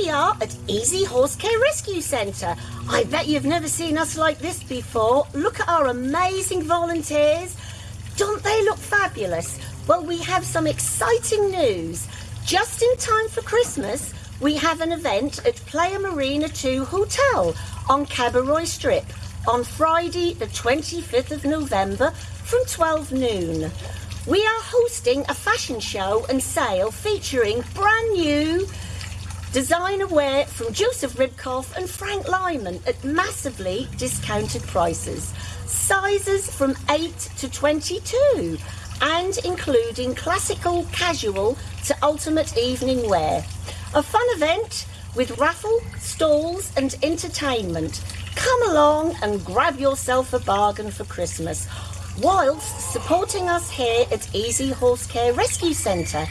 we are at Easy Horse Care Rescue Centre. I bet you've never seen us like this before. Look at our amazing volunteers. Don't they look fabulous? Well, we have some exciting news. Just in time for Christmas, we have an event at Playa Marina 2 Hotel on Cabo Roig Strip on Friday, the 25th of November from 12 noon. We are hosting a fashion show and sale featuring brand new designer wear from Joseph Ribkoff and Frank Lyman at massively discounted prices. Sizes from 8 to 22 and including classical, casual to ultimate evening wear. A fun event with raffle, stalls and entertainment. Come along and grab yourself a bargain for Christmas whilst supporting us here at Easy Horse Care Rescue Centre.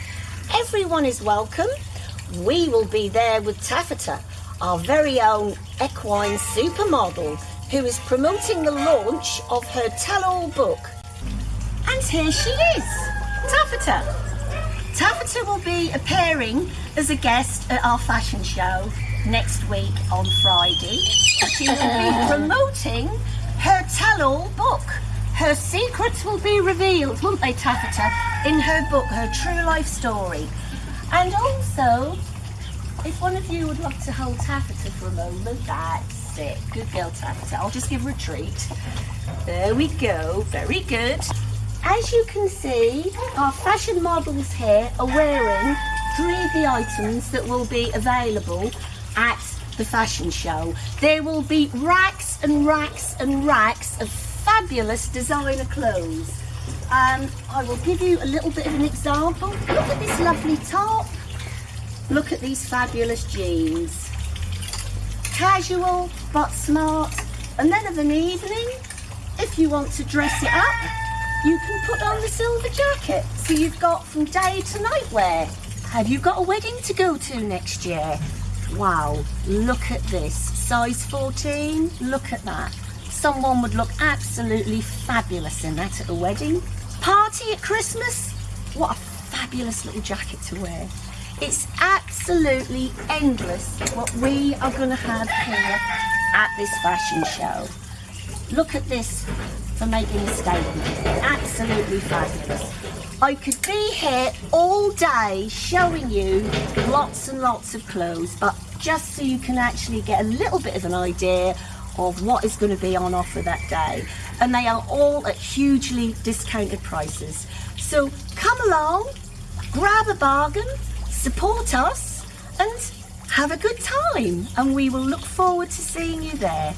Everyone is welcome. We will be there with Taffeta, our very own equine supermodel, who is promoting the launch of her tell-all book. And here she is, Taffeta. Taffeta will be appearing as a guest at our fashion show next week on Friday. She will be promoting her tell-all book. Her secrets will be revealed, won't they, Taffeta, in her book, her true life story. And also, if one of you would love to hold Taffeta for a moment, that's it. Good girl, Taffeta. I'll just give her a treat. There we go. Very good. As you can see, our fashion models here are wearing three of the items that will be available at the fashion show. There will be racks and racks and racks of fabulous designer clothes. Um, I will give you a little bit of an example. Look at this lovely top. Look at these fabulous jeans. Casual but smart. And then of an evening, if you want to dress it up, you can put on the silver jacket. So you've got from day to night wear. Have you got a wedding to go to next year? Wow, look at this. Size 14, look at that. Someone would look absolutely fabulous in that at a wedding. Party at Christmas? What a fabulous little jacket to wear. It's absolutely endless what we are going to have here at this fashion show. Look at this for making a statement. Absolutely fabulous. I could be here all day showing you lots and lots of clothes, but just so you can actually get a little bit of an idea of what is going to be on offer that day. And they are all at hugely discounted prices. So come along, grab a bargain, support us and have a good time. And we will look forward to seeing you there.